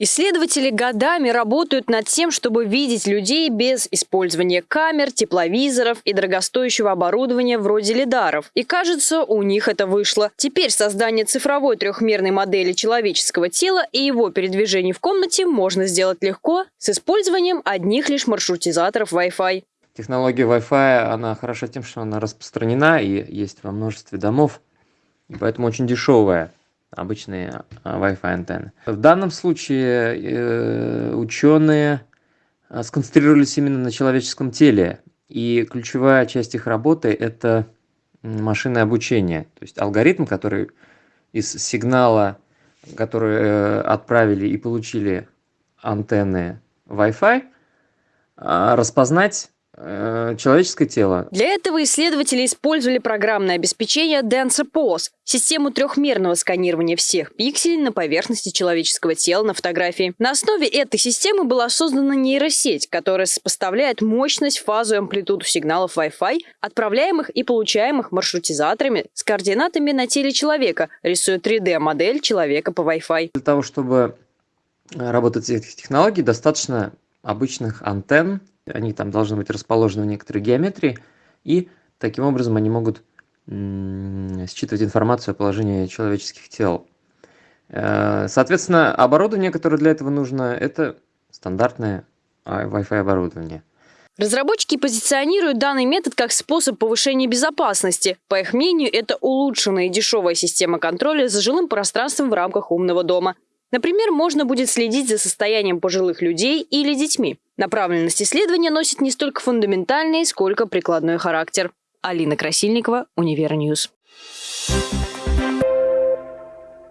Исследователи годами работают над тем, чтобы видеть людей без использования камер, тепловизоров и дорогостоящего оборудования вроде лидаров. И кажется, у них это вышло. Теперь создание цифровой трехмерной модели человеческого тела и его передвижений в комнате можно сделать легко с использованием одних лишь маршрутизаторов Wi-Fi. Технология Wi-Fi, она хороша тем, что она распространена и есть во множестве домов, и поэтому очень дешевая обычные а, Wi-Fi антенны. В данном случае э, ученые а, сконцентрировались именно на человеческом теле, и ключевая часть их работы – это машинное обучение, то есть алгоритм, который из сигнала, который э, отправили и получили антенны Wi-Fi, а, распознать человеческое тело. Для этого исследователи использовали программное обеспечение DensePose, систему трехмерного сканирования всех пикселей на поверхности человеческого тела на фотографии. На основе этой системы была создана нейросеть, которая сопоставляет мощность, фазу и амплитуду сигналов Wi-Fi, отправляемых и получаемых маршрутизаторами с координатами на теле человека, рисуя 3D-модель человека по Wi-Fi. Для того, чтобы работать с этих технологий, достаточно обычных антенн, они там должны быть расположены в некоторой геометрии, и таким образом они могут считывать информацию о положении человеческих тел. Э, соответственно, оборудование, которое для этого нужно, это стандартное Wi-Fi оборудование. Разработчики позиционируют данный метод как способ повышения безопасности. По их мнению, это улучшенная и дешевая система контроля за жилым пространством в рамках умного дома. Например, можно будет следить за состоянием пожилых людей или детьми. Направленность исследования носит не столько фундаментальный, сколько прикладной характер. Алина Красильникова, Univer News. Thank